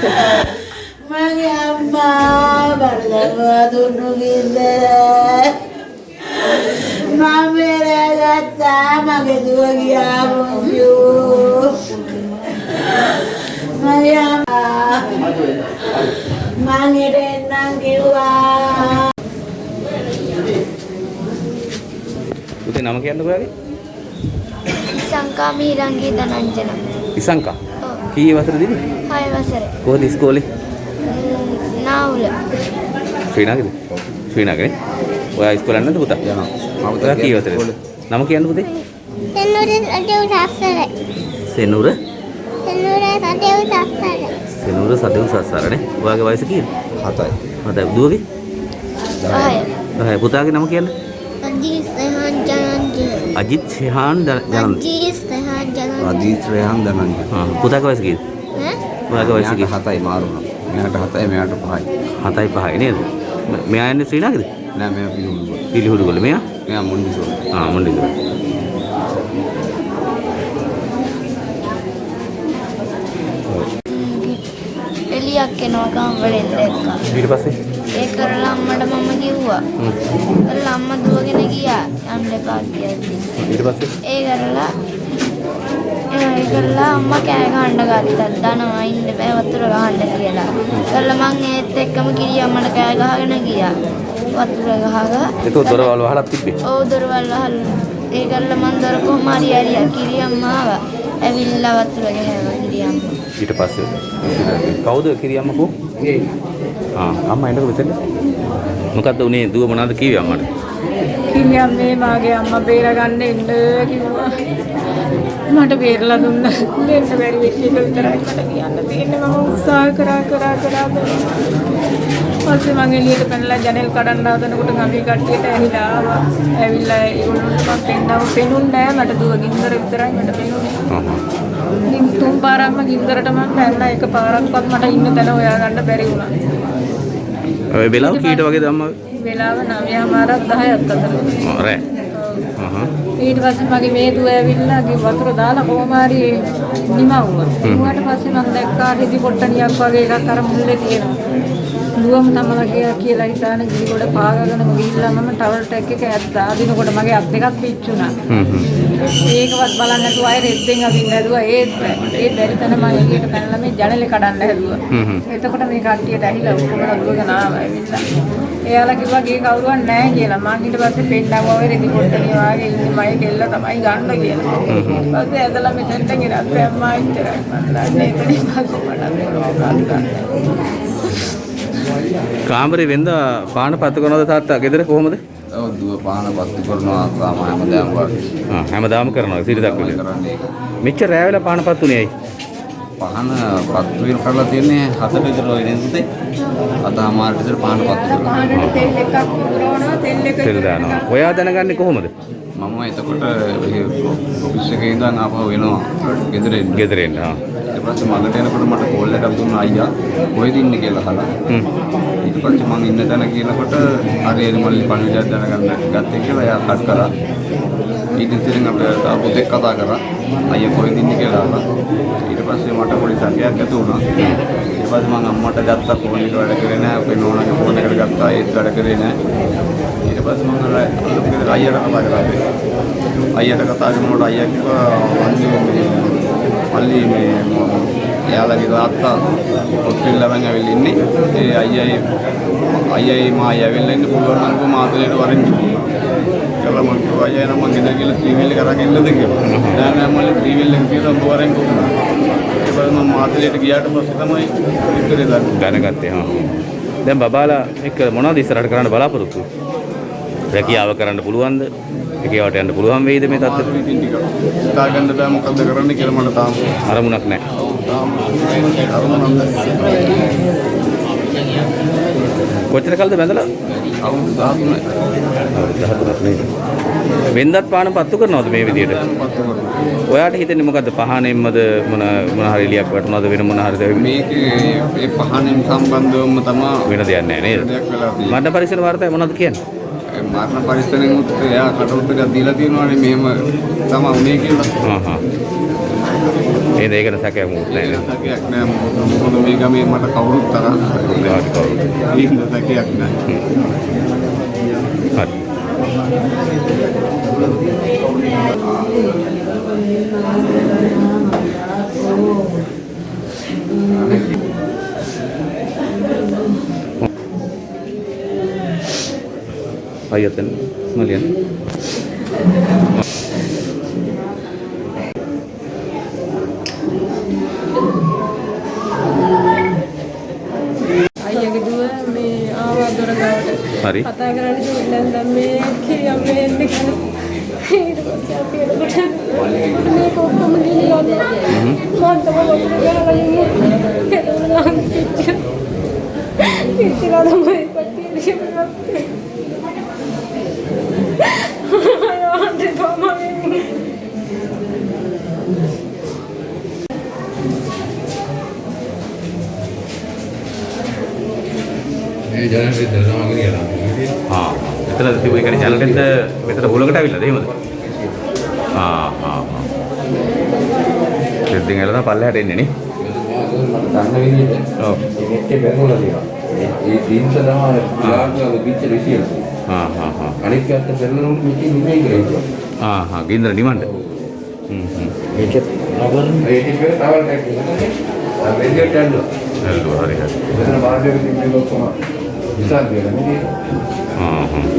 මගේ අම්මා බලනවා දුන්නු ගිල්ල මම රැගත්තා මගේ දුව ගියා මොන්ජෝ මගේ අම්මා මං හිටෙන්නම් කිව්වා. පුතේ නම කියන්න ඔයාගේ ඉසංකා මිහිරංගේ දනංජන ඉසංකා? කී වසරේදීද 6 වසරේ. කොහොමද ඉස්කෝලේ? නාවුල. ශ්‍රී නගරේ? ශ්‍රී නගරේ? ඔයා ඉස්කෝලේ යන්නද පුතා? යනවා. මම ඔයා කී වසරේද? නම කියන්න පුතේ? තෙන්නුරේ රටේ උසස්සරේ. සෙනුර තෙන්නුරේ රටේ උසස්සරේ. සෙනුර සදෙව් සස්සාරනේ. ඔයාගේ වයස කීයද? 7යි. මතයි දුවගේ? හය. 10. පුතාගේ නම කියන්න. අජීස් රහන් ජනන්ජය. අජිත් ශෙහාන් ජනන්. අජීස් රහන් ජනන්ජය. අදීත් රේහන් දනන්ජ. ආ පුතාගේ වයස කීයද? ඈ? ඔයාගේ වයස කීයද? මෙයාට 7යි මාරුණා. මෙයාට 7යි මෙයාට 5යි. 7යි 5යි නේද? මෙයා ඉන්නේ ශ්‍රී නගරේද? නෑ මෙයා පිළිගුණ. පිළිහුඩු ගොල්ල මෙයා? මෙයා මොන්ඩිසෝරි. ආ මොණ්ඩිද. එලියක් එනවා ගම්වලෙන් දැක්කා. ඊට පස්සේ ඒ කරලා අම්මට මම කිව්වා. හ්ම්. කරලා අම්මා දුවගෙන ගියා. යන්න එපා කියද්දි. ඊට පස්සේ ඒ කරලා ඒ කරලා අම්මා කෑ ගහන්න ගත්තා. දනවා ඉන්න බෑ වතුර ගහන්න කියලා. කරලා මං ඒත් එක්කම කිරි අම්මට කෑ ගහගෙන ගියා. වතුර ගහගා ඒක දොරවල් වහලා තිබ්බේ. ඔව් දොරවල් වහලා ඒ කරලා මං දොර කොහම හරි ඇරියා කිරි අම්මා ආවා. ඇවිල්ලා වතුර ගහනවා කිරි අම්මා. ඊට පස්සේ කවුද කිරියම්ම කෝ? ආ අම්මා එන්නකො මෙතන. මොකද්ද උනේ දුව මොනවද කිව්වේ අම්මට? කිරියම් මේ මාගේ අම්මා බේරගන්න එන්න කිව්වා. මට බේරලා දුන්න දෙන්න බැරි වෙච්ච එක විතරයි මට කියන්න තියෙන්නේ මම උත්සාහ කරා කරා කරා. පස්සේ මං එළියට පැනලා ජනෙල් කඩන්න හදනකොට ගමේ කට්ටියට ඇහිලා ආවා. ඇවිල්ලා ඒගොල්ලන්ට මං පෙන්නව පෙනුන්නේ නැහැ මට දුව ගින්දර විතරයි මට පෙනුනේ. තුන් පාරක්ම ගින්දරට මං පැනලා එක පාරක්වත් මට ඉන්න තැන හොයාගන්න බැරි වුණා. ඔය වෙලාව කීට වගේද අම්මා? වෙලාව 9:00මාරක් 10ක් අතර. ආ රෑ. ආහ්. ඊට පස්සේ මගේ මේ දුව ඇවිල්ලා ගිහ වතුර දාලා කොහොම හරි නිමවුවා. ඌට පස්සේ මම දැක්කා රිදි පොට්ටනියක් වගේ එකක් අර මුල්ලේ තියෙනවා. දුවම තමයි ගියා කියලා හිතාන ගිහි ගොඩ පාගගෙන ගිහිල්ලා මම ටවල් ටැක් එක ඇද්දා. අදිනකොට මගේ අත් දෙකක් පිච්චුණා. ඒකවත් බලන්න නැතුව අය රෙද්දෙන් අදින්න හැදුවා. ඒත්. ඒ බැරි තැන මම එළියට පැනලා මේ ජනලේ කඩන්න හැදුවා. එතකොට මේ කට්ටියට ඇහිලා ඔක්කොම දුවගෙන ආවා ඇවිල්ලා. එයාලා කිව්වා ගේ කවුරුවත් නැහැ කියලා. මං ඊට පස්සේ පෙන්නනවා ඔය රෙදි පොට්ටනිය වාගේ ඉන්නේ මයි කෙල්ල තමයි ගන්න කියලා. ඊපස්සේ ඇදලා මෙතෙන්ට ගෙනත් අම්මා ඉච්චරයි මම දන්නේ එතනින් පස්සේ මට කාමරේ වෙන්ද පාන පත්තු කරනවද තාත්තා ගෙදර කොහමද? ඔව් දුව පාන පත්තු කරනවා සාමාන්‍ය හැමදාම වගේ. ආ හැමදාම කරනවා සිරිතක් විදියට. මෙච්චර රෑ වෙලා පාන පත්තුනේ ඇයි? පහන පත්තු වෙන කරලා තියන්නේ හතට විතර ඔය නේද? අද අමාරට විතර පහන පත්තු කරනවා. පහනට තෙල් එකක් පුරවනවා තෙල් එක තෙල් දානවා. ඔයා දැනගන්නේ කොහොමද? මම එතකොට ඔෆිස් එකේ ඉඳන් ආපහු එනවා ගෙදර එන්න. ගෙදර එන්න. ආ. ඊට පස්සේ මගට එනකොට මට කෝල් එකක් දුන්නා අයියා කොහෙද ඉන්නේ කියලා අහලා. හ්ම්. ඊට පස්සේ මං ඉන්න තැන කියනකොට හරි එරිමල්ලි පණිවිඩයක් දැනගන්න ගත්තේ කියලා එයා කට් කරා. ඊට ඉතින් අපේ තා පුතෙක් කතා කරා. අයියා කොහෙද ඉන්නේ කියලා අහලා. ඊට පස්සේ මට පොඩි සැකයක් ඇති වුණා. ඊට පස්සේ මං අම්මට ගත්තා ෆෝන් එක වැඩ කරේ නැහැ. අපේ නෝනාගේ ෆෝන් එකට ගත්තා ඒත් වැඩ කරේ නැහැ. ඊට පස්සේ මං අර අලුත් අයියට කතා කරා. අයියට කතා කරනකොට අයියා කිව්වා "අන්නේ මල්ලි මේ එයාලගේ තාත්තා හොස්පිටල් ළමෙන් ඇවිල්ලා ඉන්නේ. ඒ අයියයි අයියයි මායි ඇවිල්ලා ඉන්න පුළුවන් නම් කොහොම ආතලේට වරෙන් කිව්වා. කියලා මම කිව්වා අයියා නම් මං ගෙදර ගිහලා ත්‍රිවිල් එක අරන් එන්නද කියලා. නෑ නෑ මල්ලි ත්‍රිවිල් එක කියලා ඔබ වරෙන් කොහොමද? ඊට පස්සේ මම ආතලේට ගියාට පස්සේ තමයි විතරේ දන්නේ. දැනගත්තේ හා. දැන් බබාලා එක්ක මොනවද ඉස්සරහට කරන්න බලාපොරොත්තු? රැකියාව කරන්න පුළුවන්ද? රැකියාවට යන්න පුළුවන් වෙයිද මේ තත්ත්වෙ? ඉතින් ටික හිතාගන්න බෑ මොකද්ද කරන්න කියලා මට තාම අරමුණක් නැහැ. කොච්චර කල්ද බැඳලා? අවුරුදු 13යි. අවුරුදු 13ක් නේද? වෙන්දත් පාන පත්තු කරනවද මේ විදියට? පත්තු කරනවා. ඔයාට හිතෙන්නේ මොකද්ද පහනෙන්මද මොන මොන හරි එලියක් වටනවද වෙන මොන හරිද මේකේ ඒ පහනෙන් සම්බන්ධවම තමයි වෙන දෙයක් නැහැ නේද? මරණ පරිසර වාර්තාවේ මොනවද කියන්නේ? මරණ පරිස්සමෙන් උත් එයා කට උත්තරයක් දීලා තියෙනවානේ මෙහෙම තමයි උනේ කියලා. හා හා. එහෙනම් ඒක නැසකයක් මොකුත් නැහැ නේද? සැකයක් නෑ මොකද මේ ගමේ මට කවුරුත් තරහ කාට කවුරුත්. සැකයක් නෑ හරි. අයතන මලියන් අයියගේ දුව මේ ආවා දොර ගාවට. හරි. කතා කරන්න කිව්ලා දැන් මේ කියා මේ එන්න කියලා. ඊට පස්සේ අපි එතකොට මේක ඔක්කොම ගිහිල්ලා මම තමයි ඔතන ගහලා ඉන්නේ. එතකොට නම් කිච්චා. කිච්චලා තමයි ආ එතන තිබු කියන්නේ චැනල් එකද මෙතන හුලකට අවිල්ලාද එහෙමද? ආ ආ ආ. ඉතින් එළන පල්ලෙහාට එන්නේ නේ. දන්න විදිහට ඔව්. නෙට් එක බැලුවලා තියෙනවා. ඒ ඩීම්ස් තමයි ලාග්ගල පිච්චර විසියන. ආ ආ ආ. අනිත් පැත්ත පෙරලනොත් මෙතන නෙමෙයි කියලා. ආ ආ ගින්දර ඩිමාන්ඩ්. හ්ම් හ්ම්. ඒකත් නගර ඒ ටික තවල් එක. අර රේඩියෝ ටැන්ඩෝ. හල්ලුවා හරි හරි. මෙතන පිටින් ඔක්කොම විසල් දෙනවා නේද? ආ ආ.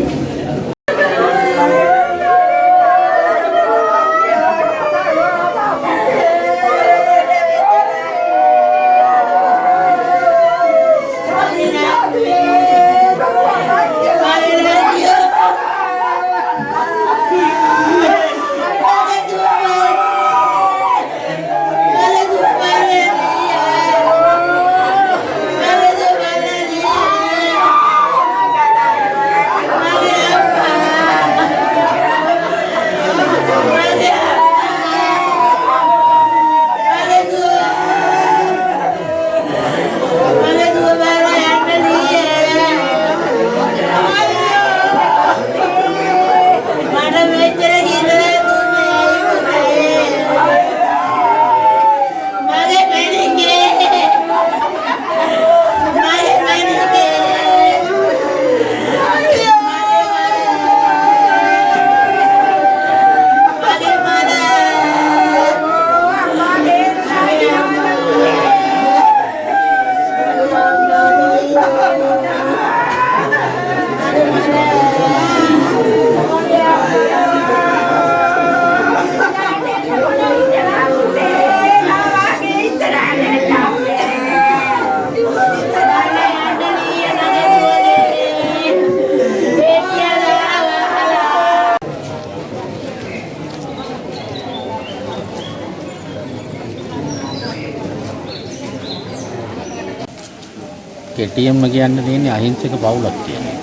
කෙටියෙන්ම කියන්න තියෙන්නේ අහිංසක පවුලක් කියන්නේ.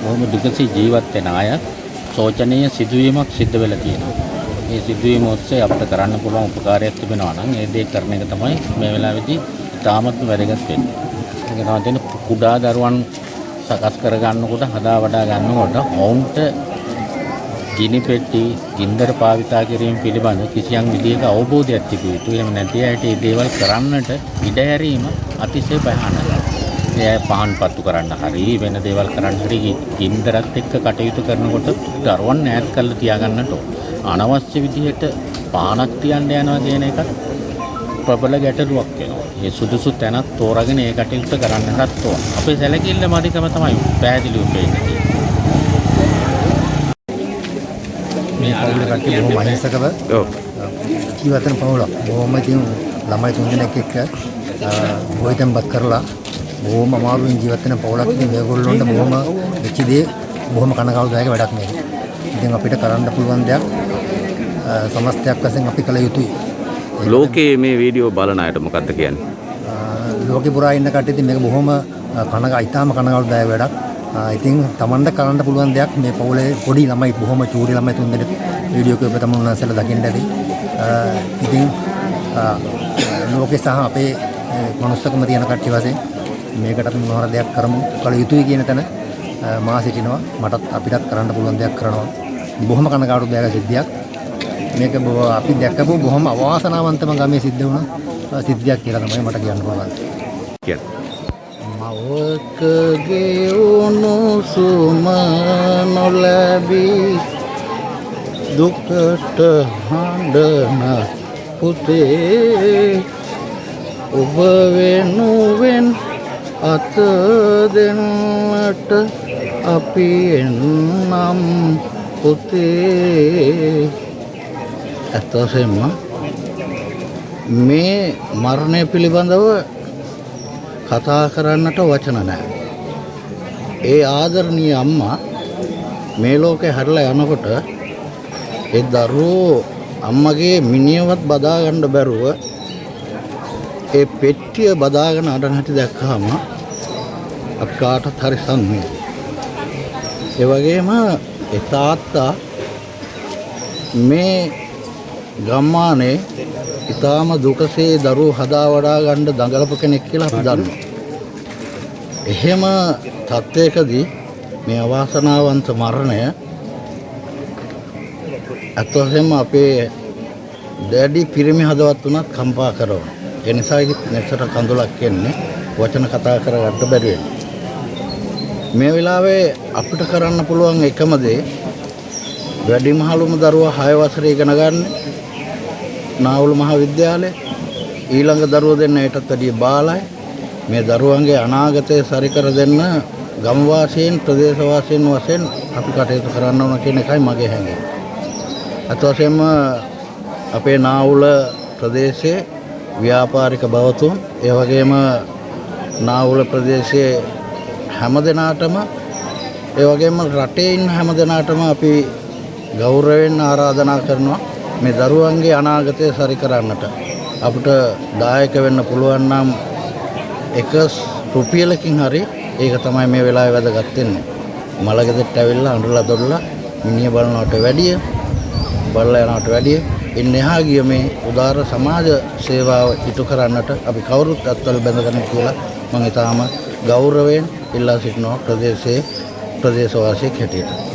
බොහොම දුකසී ජීවත් වෙන අය සෝචනීය සිදුවීමක් සිද්ධ වෙලා තියෙනවා. මේ සිදුවීම ඔස්සේ අපිට කරන්න පුළුවන් උපකාරයක් තිබෙනවා නම් ඒ දේ කරන එක තමයි මේ වෙලාවේදී ඉතාමත්ම වැදගත් වෙන්නේ. ඒක තමයි තියෙන කුඩා දරුවන් සකස් කර ගන්නකොට හදා වඩා ගන්නකොට ඔවුන්ට ගිනි පෙට්ටි ගින්දර භාවිතා කිරීම පිළිබඳ කිසියම් විදියක අවබෝධයක් තිබිය යුතුයි. එහෙම නැති අයට මේ දේවල් කරන්නට ඉඩ හැරීම අතිශය භයානකයි. ඒ අය පහන් පත්තු කරන්න හරි වෙන දේවල් කරන්න හරි ගින්දරත් එක්ක කටයුතු කරනකොට දරුවන් ඈත් කරලා තියාගන්නට. අනවශ්‍ය විදිහට පානක් තියන්න යනවා කියන එකත් ප්‍රබල ගැටලුවක් වෙනවා. ඒ සුදුසු තැනක් තෝරාගෙන ඒ කටයුත්ත කරන්නටත් ඕන. අපේ සැලකිල්ල මදිකම තමයි පැහැදිලිව පේන්නේ. මේ පවුල කට්ටිය බොහොම අහිංසකව ඔව්. ජීවත් වෙන පවුලක්. බොහොම ඉතින් ළමයි තුන්දෙනෙක් එක්ක ගොවිතැන්පත් කරලා බොහොම අමාරුවෙන් ජීවත් වෙන පවුලක්. ඉතින් මේගොල්ලොන්ට බොහොම වෙච්ච දේ බොහොම කනගාටුදායක වැඩක් මේක. ඉතින් අපිට කරන්න පුළුවන් දෙයක් සමස්තයක් වශයෙන් අපි කළ යුතුයි. ලෝකයේ මේ වීඩියෝ බලන අයට මොකද්ද කියන්නේ? ලෝකෙ පුරා ඉන්න කට්ටිය ඉතින් මේක බොහොම කනගා ඉතාම කනගාටුදායක වැඩක්. ඉතින් Tamanට කරන්න පුළුවන් දෙයක් මේ පවුලේ පොඩි ළමයි බොහොම චූරි ළමයි තුන්දෙනෙක් වීඩියෝ එකේ ඔබ තමුන් නැසලා දකින්න ඇති. ඉතින් ලෝකේ සහ අපේ මනුස්සකම තියෙන කට්ටිය වශයෙන් මේකට අපි මොනවාර දෙයක් කරමු කළ යුතුයි කියන තැන මා සිටිනවා. මටත් අපිටත් කරන්න පුළුවන් දෙයක් කරනවා. බොහොම කනගාටුදායක සිද්ධියක්. මේක අපි දැක්කපු බොහොම අවාසනාවන්තම ගමේ සිද්ධ වුණ සිද්ධියක් කියලා තමයි මට කියන්න පුළුවන්. මවකගේ උණුසුම නොලැබී දුකට හඬන පුතේ ඔබ වෙනුවෙන් අත දෙන්නට අපි එන්නම් පුතේ ඇත්තසෙන්ම මේ මරණය පිළිබඳව කතා කරන්නට වචන නැහැ. ඒ ආදරණීය අම්මා මේ ලෝකේ හැරලා යනකොට ඒ දරුවෝ අම්මගේ මිනියවත් බදා ගන්න බැරුව ඒ පෙට්ටිය බදාගෙන අඬන හැටි දැක්කහම අපි කාටත් හරි සම්මේ. ඒ වගේම ඒ තාත්තා මේ ගම්මානේ ඊටාම දුකසේ දරුවෝ හදා වඩා ගන්න දඟලපු කෙනෙක් කියලා අපි දන්නවා. එහෙම තත්වයකදී මේ අවාසනාවන්ත මරණය අත් වශයෙන්ම අපේ දැඩි පිරිමි හදවත් උනත් කම්පා කරනවා. ඒ නිසා නැසට කඳුලක් එන්නේ වචන කතා කරගන්න බැරි වෙනවා. මේ වෙලාවේ අපිට කරන්න පුළුවන් එකම දේ වැඩිමහලුම දරුවා 6 වසරේ ඉගෙන ගන්න. නාවුල මහාවිද්‍යාලය. ඊළඟ දරුවෝ දෙන්න ඊටත් වැඩිය බාලයි. මේ දරුවන්ගේ අනාගතය සරි කර දෙන්න ගම් වාසීන් ප්‍රදේශ වාසීන් වශයෙන් අපි කටයුතු කරන්න ඕන කියන එකයි මගේ හැඟීම. අත වශයෙන්ම අපේ නාවුල ප්‍රදේශයේ ව්‍යාපාරික බවතුන් ඒ වගේම නාවුල ප්‍රදේශයේ හැම දෙනාටම ඒ වගේම රටේ ඉන්න හැම දෙනාටම අපි ගෞරවයෙන් ආරාධනා කරනවා මේ දරුවන්ගේ අනාගතය සරි කරන්නට අපිට දායක වෙන්න පුළුවන් නම් එක රුපියලකින් හරි ඒක තමයි මේ වෙලාවේ වැදගත් වෙන්නේ. මලගෙදරට ඇවිල්ලා අඬලා දොඩලා මිනිහ බලනවට වැඩිය බලලා යනවට වැඩිය ඉන්න එහා ගිය මේ උදාර සමාජ සේවාව ඉටු කරන්නට අපි කවුරුත් අත්වල බැඳගන්න කියලා මම ඊටාම ගෞරවයෙන් ඉල්ලා සිටිනවා ප්‍රදේශයේ ප්‍රදේශවාසීෙක් හැටියට. මගේ